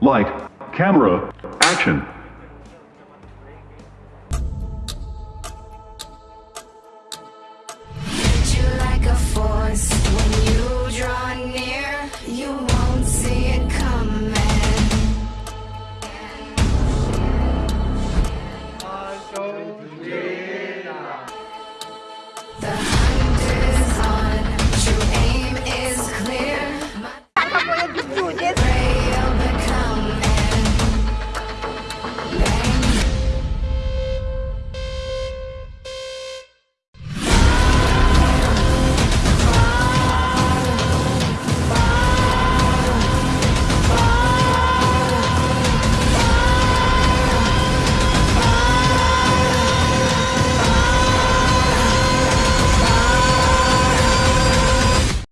Light, camera, action. Ah!